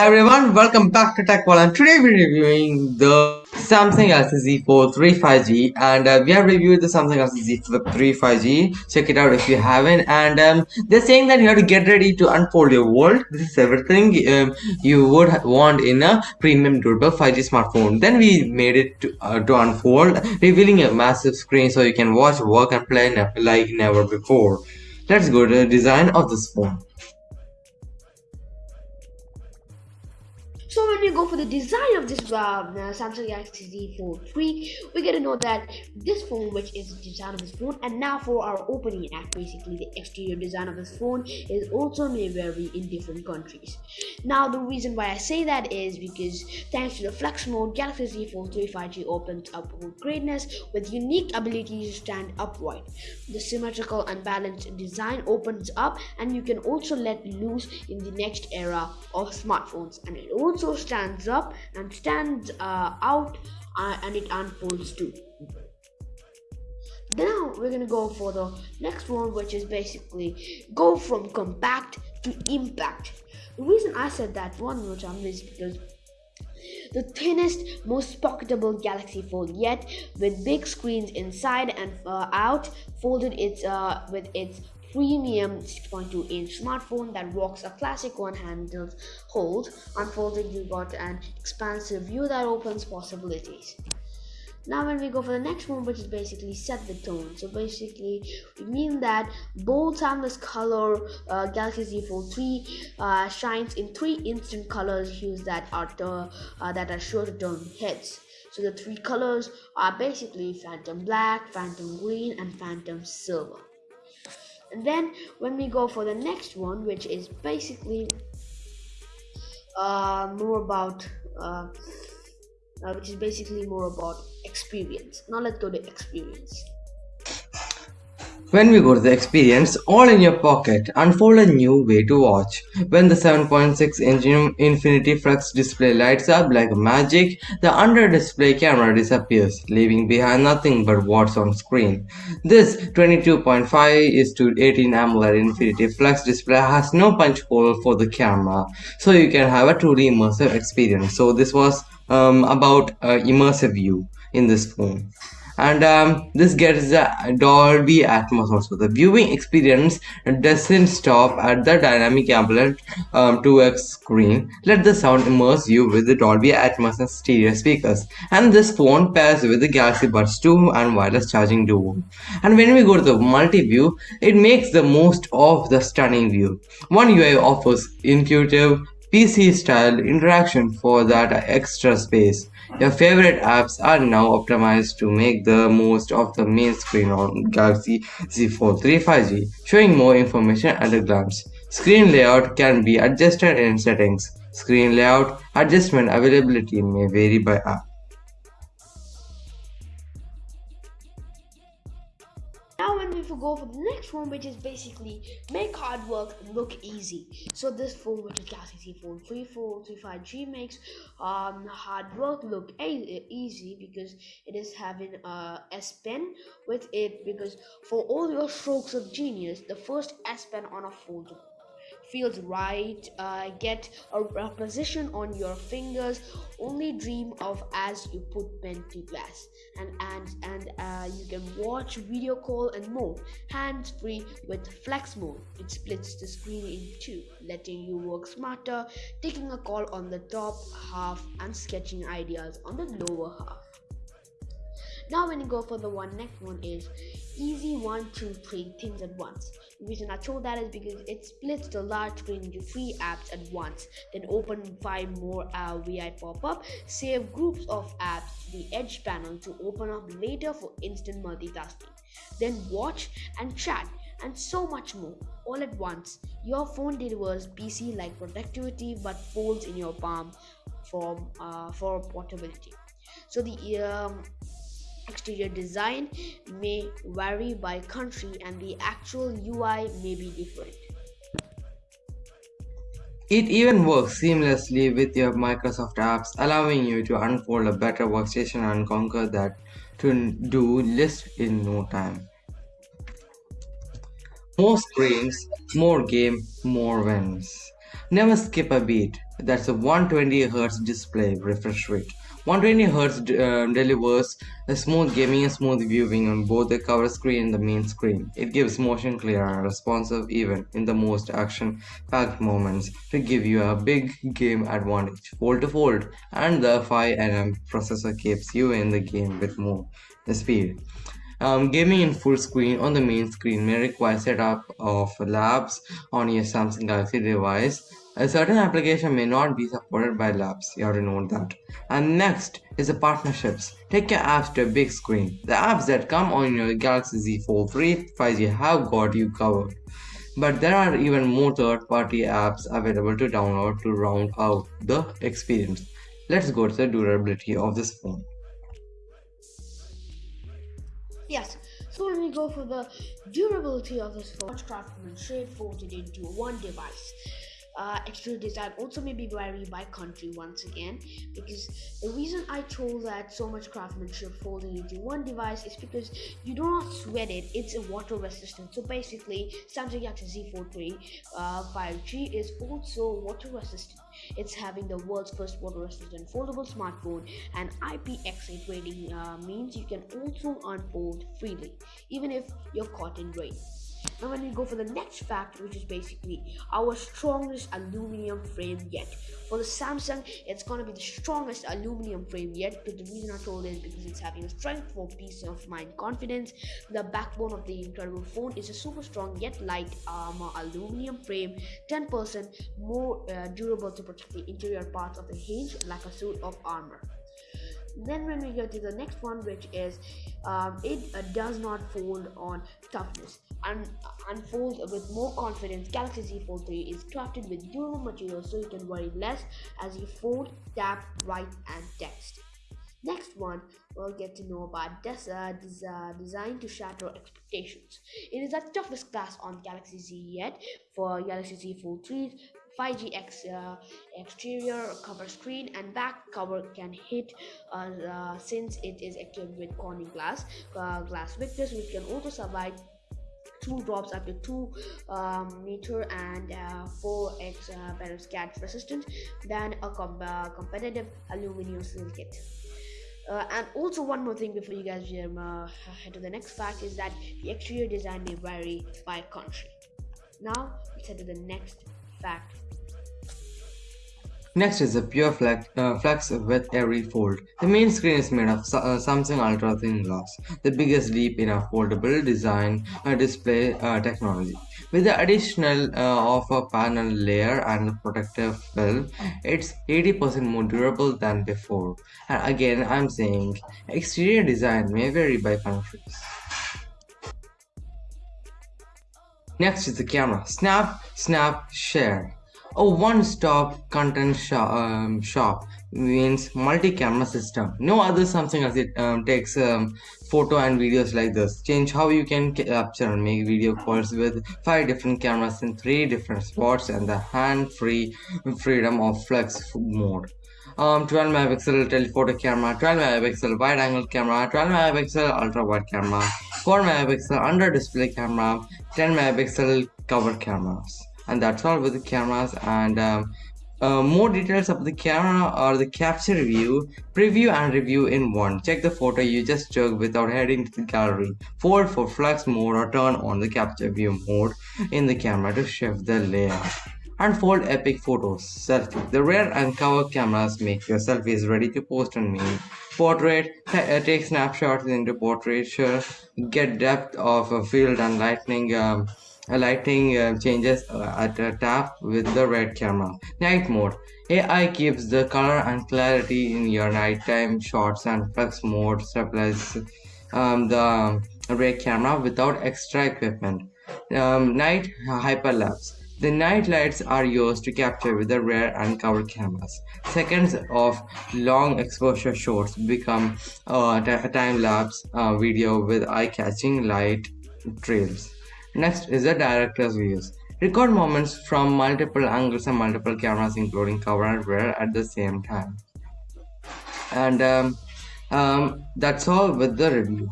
Hi everyone, welcome back to TechWall and today we're reviewing the Samsung Galaxy Z Fold 3 5G and uh, we have reviewed the Samsung Galaxy Z Flip 3 5G. Check it out if you haven't and um, they're saying that you have to get ready to unfold your world. This is everything um, you would want in a premium durable 5G smartphone. Then we made it to, uh, to unfold, revealing a massive screen so you can watch, work and play like never before. Let's go to the design of this phone. When we go for the design of this uh, Samsung Galaxy Z Fold 3, we get to know that this phone, which is the design of this phone, and now for our opening act, basically the exterior design of this phone is also may vary in different countries. Now the reason why I say that is because thanks to the flex mode, Galaxy Z Fold 3 5G opens up greatness with unique ability to stand upright. The symmetrical and balanced design opens up, and you can also let loose in the next era of smartphones, and it also stands up and stands uh, out uh, and it unfolds too. Now we're gonna go for the next one, which is basically go from compact to impact. The reason I said that one more time is because the thinnest, most pocketable Galaxy Fold yet, with big screens inside and uh, out, folded its uh, with its premium 6.2 inch smartphone that rocks a classic one handled hold. Unfolded, you got an expansive view that opens possibilities. Now when we go for the next one, which is basically set the tone. So basically, we mean that bold, timeless color uh, Galaxy Z Fold 3 uh, shines in three instant colors hues that are uh, that are sure to turn heads. So the three colors are basically Phantom Black, Phantom Green, and Phantom Silver and then when we go for the next one which is basically uh, more about uh, uh, which is basically more about experience now let's go to experience when we go to the experience, all in your pocket, unfold a new way to watch. When the 7.6 inch Infinity Flex display lights up like magic, the under display camera disappears, leaving behind nothing but what's on screen. This 22.5 is to 18 AMOLED Infinity Flex display has no punch hole for the camera, so you can have a truly immersive experience. So this was um, about uh, immersive view in this phone and um, this gets the Dolby Atmos also. The viewing experience doesn't stop at the dynamic AMOLED um, 2x screen. Let the sound immerse you with the Dolby Atmos and stereo speakers. And this phone pairs with the Galaxy Buds 2 and wireless charging duo. And when we go to the multi-view, it makes the most of the stunning view. One UI offers intuitive PC style interaction for that extra space. Your favorite apps are now optimized to make the most of the main screen on Galaxy Z Fold 3 5G, showing more information at a glance. Screen layout can be adjusted in settings. Screen layout adjustment availability may vary by app. To go for the next one which is basically make hard work look easy. So this phone which is Galaxy Z Fold 3 4 5G makes um, hard work look easy because it is having a S Pen with it because for all your strokes of genius the first S Pen on a phone feels right uh, get a, a, position on your fingers only dream of as you put pen to glass. And and and uh, you can watch video call and more hands free with flex mode. It splits the screen in two letting you work smarter taking a call on the top half and sketching ideas on the lower half now when you go for the one next one is easy one two three things at once. The reason i chose that is because it splits the large screen into three apps at once. Then open five more uh, vi pop-up. Save groups of apps to the edge panel to open up later for instant multitasking. Then watch and chat and so much more all at once. Your phone delivers pc like productivity but folds in your palm for uh, for portability. So the um, exterior design may vary by country and the actual UI may be different. It even works seamlessly with your Microsoft apps, allowing you to unfold a better workstation and conquer that to-do list in no time. More screens, more game, more wins. Never skip a beat. That's a 120 Hz display refresh rate. 120 Hz uh, delivers a smooth gaming and smooth viewing on both the cover screen and the main screen. It gives motion clear and responsive even in the most action-packed moments to give you a big game advantage. Fold to fold and the 5nm processor keeps you in the game with more speed. Um, gaming in full screen on the main screen may require setup of labs on your Samsung Galaxy device. A certain application may not be supported by labs, you have to note that. And next is the partnerships. Take your apps to a big screen. The apps that come on your Galaxy Z Fold 3 5G have got you covered. But there are even more third-party apps available to download to round out the experience. Let's go to the durability of this phone. Yes, so when we go for the durability of this phone, craftsmanship folded into one device. Uh, design also may be vary by country once again. Because the reason I told that so much craftsmanship folding into one device is because you do not sweat it. It's a water resistant. So basically Samsung Galaxy Z Fold 3 uh, 5G is also water resistant. It's having the world's first water resistant foldable smartphone and IPX8 rating uh, means you can also unfold freely even if you're caught in rain. Now when we go for the next fact, which is basically our strongest aluminum frame yet. For the Samsung, it's gonna be the strongest aluminum frame yet. But the reason I told is because it's having a strength for peace of mind, confidence. The backbone of the incredible phone is a super strong yet light armor aluminum frame, 10% more uh, durable to protect the interior parts of the hinge like a suit of armor then when we go to the next one which is um, it uh, does not fold on toughness and unfold with more confidence galaxy z fold 3 is crafted with durable materials so you can worry less as you fold tap write and text Next one, we'll get to know about des- uh, uh, to shatter expectations. It is the toughest class on Galaxy Z yet. For Galaxy Z Fold 3, 5G X, uh, exterior cover screen and back cover can hit uh, uh, since it is equipped with Corning glass uh, glass Victus which can also survive two drops up to 2 um, meter and 4x uh, better scratch resistant than a com- uh, competitive aluminum kit. Uh, and also one more thing before you guys um, head to the next fact is that the exterior design may vary by country. Now let's head to the next fact Next is the Pure Flex, uh, Flex with every fold. The main screen is made of uh, Samsung Ultra Thin Glass, the biggest leap in a foldable design uh, display uh, technology. With the additional uh, of a panel layer and protective film, it's 80% more durable than before. And again, I'm saying exterior design may vary by countries. Next is the camera. Snap, snap, share. A one-stop content shop, um, shop means multi-camera system. No other Samsung as it um, takes um, photo and videos like this. Change how you can capture and make video calls with five different cameras in three different spots and the hand-free freedom of flex mode. Um, 12 megapixel telephoto camera, 12 megapixel wide angle camera, 12 megapixel ultra wide camera, 4 megapixel under display camera, 10 megapixel cover cameras and that's all with the cameras and um, uh, more details of the camera or the capture view, preview and review in one. Check the photo you just took without heading to the gallery. Fold for flex mode or turn on the capture view mode in the camera to shift the layout. Unfold epic photos. Selfie. The rear and cover cameras make your selfies ready to post on me. Portrait. Uh, take snapshots into portraiture. Get depth of a field and lightning. Um, lighting uh, changes uh, at a tap with the red camera. Night mode. AI keeps the color and clarity in your nighttime shots and flex mode supplies um, the red camera without extra equipment. Um, night hyperlapse. The night lights are used to capture with the rare uncovered cameras. Seconds of long exposure shots become uh, a time lapse uh, video with eye catching light trails. Next is the director's views. Record moments from multiple angles and multiple cameras including cover and rear at the same time. And um, um, that's all with the review.